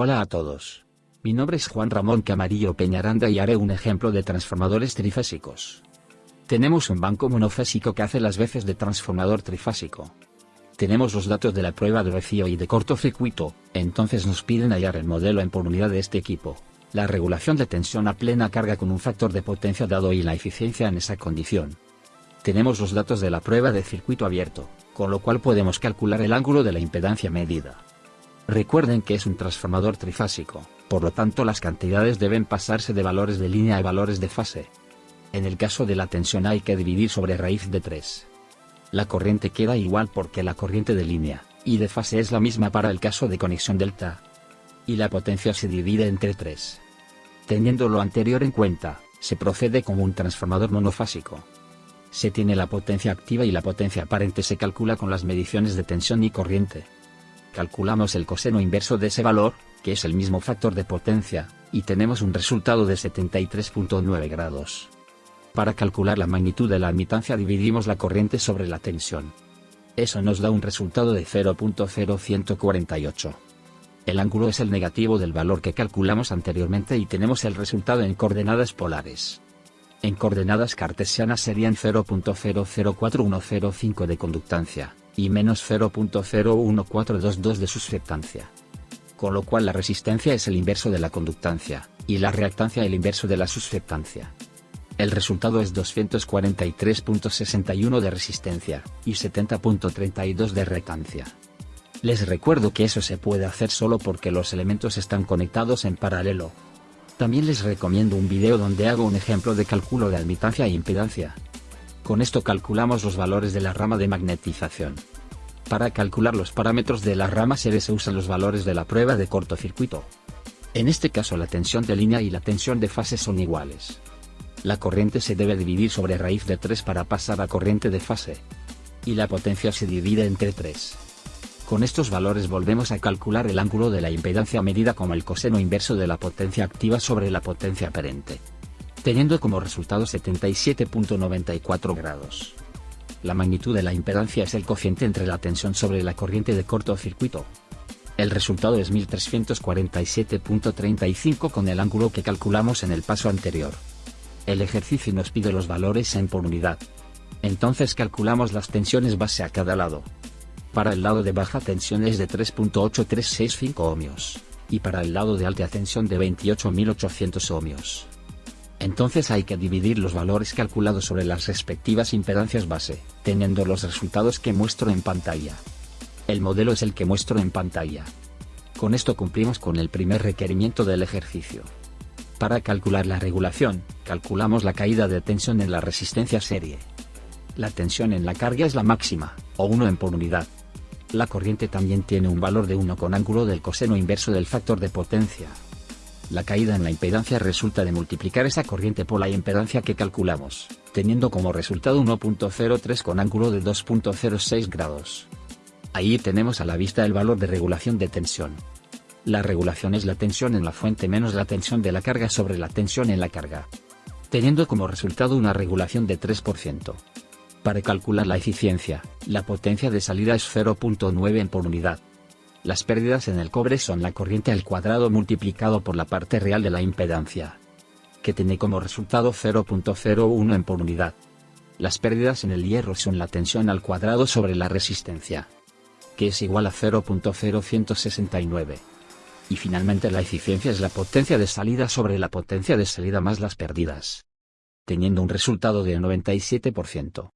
Hola a todos. Mi nombre es Juan Ramón Camarillo Peñaranda y haré un ejemplo de transformadores trifásicos. Tenemos un banco monofásico que hace las veces de transformador trifásico. Tenemos los datos de la prueba de vacío y de cortocircuito, entonces nos piden hallar el modelo en por unidad de este equipo, la regulación de tensión a plena carga con un factor de potencia dado y la eficiencia en esa condición. Tenemos los datos de la prueba de circuito abierto, con lo cual podemos calcular el ángulo de la impedancia medida. Recuerden que es un transformador trifásico, por lo tanto las cantidades deben pasarse de valores de línea a valores de fase. En el caso de la tensión hay que dividir sobre raíz de 3. La corriente queda igual porque la corriente de línea, y de fase es la misma para el caso de conexión delta. Y la potencia se divide entre 3. Teniendo lo anterior en cuenta, se procede como un transformador monofásico. Se tiene la potencia activa y la potencia aparente se calcula con las mediciones de tensión y corriente. Calculamos el coseno inverso de ese valor, que es el mismo factor de potencia, y tenemos un resultado de 73.9 grados. Para calcular la magnitud de la admitancia dividimos la corriente sobre la tensión. Eso nos da un resultado de 0.0148. El ángulo es el negativo del valor que calculamos anteriormente y tenemos el resultado en coordenadas polares. En coordenadas cartesianas serían 0.004105 de conductancia, y menos 0.01422 de susceptancia. Con lo cual la resistencia es el inverso de la conductancia, y la reactancia el inverso de la susceptancia. El resultado es 243.61 de resistencia, y 70.32 de reactancia. Les recuerdo que eso se puede hacer solo porque los elementos están conectados en paralelo. También les recomiendo un video donde hago un ejemplo de cálculo de admitancia e impedancia. Con esto calculamos los valores de la rama de magnetización. Para calcular los parámetros de la rama serie se usan los valores de la prueba de cortocircuito. En este caso la tensión de línea y la tensión de fase son iguales. La corriente se debe dividir sobre raíz de 3 para pasar a corriente de fase. Y la potencia se divide entre 3. Con estos valores volvemos a calcular el ángulo de la impedancia medida como el coseno inverso de la potencia activa sobre la potencia aparente. Teniendo como resultado 77.94 grados. La magnitud de la impedancia es el cociente entre la tensión sobre la corriente de cortocircuito. El resultado es 1347.35 con el ángulo que calculamos en el paso anterior. El ejercicio nos pide los valores en por unidad. Entonces calculamos las tensiones base a cada lado. Para el lado de baja tensión es de 3.8365 ohmios, y para el lado de alta tensión de 28.800 ohmios. Entonces hay que dividir los valores calculados sobre las respectivas impedancias base, teniendo los resultados que muestro en pantalla. El modelo es el que muestro en pantalla. Con esto cumplimos con el primer requerimiento del ejercicio. Para calcular la regulación, calculamos la caída de tensión en la resistencia serie. La tensión en la carga es la máxima, o 1 en por unidad. La corriente también tiene un valor de 1 con ángulo del coseno inverso del factor de potencia. La caída en la impedancia resulta de multiplicar esa corriente por la impedancia que calculamos, teniendo como resultado 1.03 con ángulo de 2.06 grados. Ahí tenemos a la vista el valor de regulación de tensión. La regulación es la tensión en la fuente menos la tensión de la carga sobre la tensión en la carga. Teniendo como resultado una regulación de 3%. Para calcular la eficiencia, la potencia de salida es 0.9 en por unidad. Las pérdidas en el cobre son la corriente al cuadrado multiplicado por la parte real de la impedancia. Que tiene como resultado 0.01 en por unidad. Las pérdidas en el hierro son la tensión al cuadrado sobre la resistencia. Que es igual a 0.0169 y finalmente la eficiencia es la potencia de salida sobre la potencia de salida más las pérdidas. Teniendo un resultado de 97%.